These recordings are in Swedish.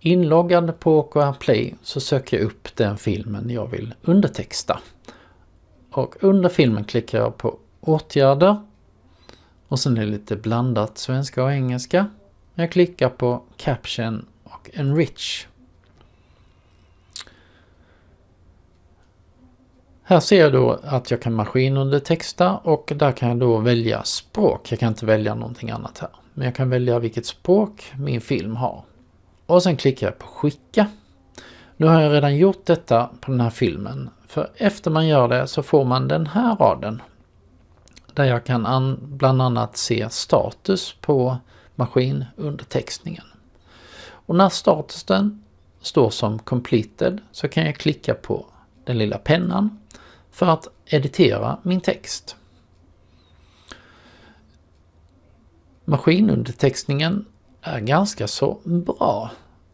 inloggad på OKR Play så söker jag upp den filmen jag vill undertexta. Och under filmen klickar jag på åtgärder och sen är det lite blandat svenska och engelska. Jag klickar på Caption och Enrich. Här ser jag då att jag kan maskinundertexta och där kan jag då välja språk. Jag kan inte välja någonting annat här. Men jag kan välja vilket språk min film har. Och sen klickar jag på skicka. Nu har jag redan gjort detta på den här filmen. För efter man gör det så får man den här raden. Där jag kan bland annat se status på maskinundertextningen. Och när statusen står som completed så kan jag klicka på den lilla pennan för att editera min text. Maskinundertextningen är ganska så bra.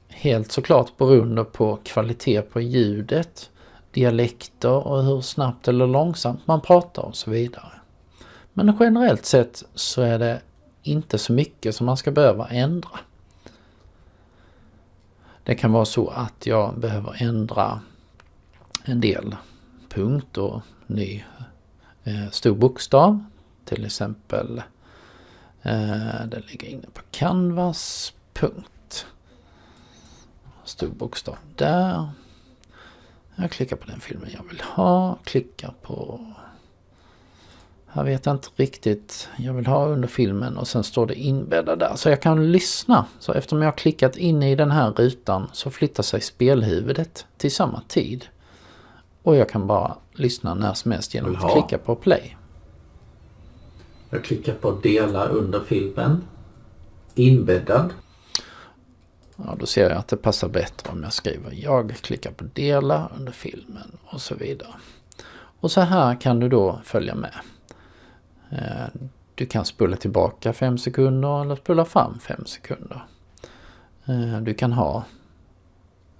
Helt såklart beroende på kvalitet på ljudet, dialekter och hur snabbt eller långsamt man pratar och så vidare. Men generellt sett så är det inte så mycket som man ska behöva ändra. Det kan vara så att jag behöver ändra en del punkter, ny eh, stor bokstav. Till exempel den ligger inne på canvas, punkt. Stor bokstav där. Jag klickar på den filmen jag vill ha, klickar på här vet jag inte riktigt. Jag vill ha under filmen och sen står det inbäddad där. Så jag kan lyssna. Så eftersom jag har klickat in i den här rutan så flyttar sig spelhuvudet till samma tid. Och jag kan bara lyssna när som helst genom att klicka på play. Jag klickar på dela under filmen. Inbäddad. Ja, då ser jag att det passar bättre om jag skriver jag klickar på dela under filmen och så vidare. Och så här kan du då följa med. Eh, du kan spola tillbaka 5 sekunder eller spola fram 5 sekunder. Eh, du kan ha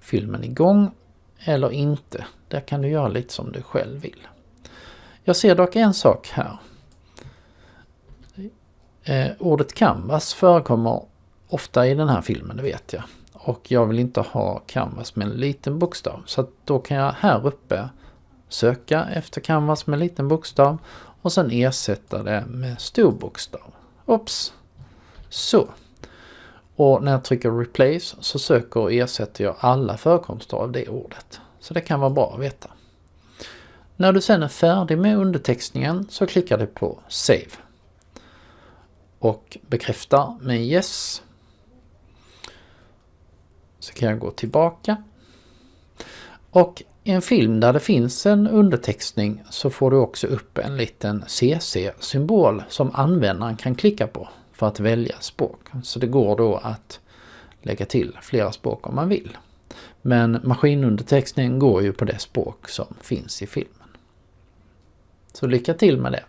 filmen igång eller inte. Där kan du göra lite som du själv vill. Jag ser dock en sak här. Eh, ordet canvas förekommer ofta i den här filmen, det vet jag. Och jag vill inte ha canvas med en liten bokstav. Så då kan jag här uppe söka efter canvas med liten bokstav och sen ersätta det med stor bokstav. Oops! Så. Och när jag trycker replace så söker och ersätter jag alla förekomster av det ordet. Så det kan vara bra att veta. När du sen är färdig med undertextningen så klickar du på Save. Och bekräftar med Yes. Så kan jag gå tillbaka. Och i en film där det finns en undertextning så får du också upp en liten CC-symbol som användaren kan klicka på för att välja språk. Så det går då att lägga till flera språk om man vill. Men maskinundertextning går ju på det språk som finns i filmen. Så lycka till med det!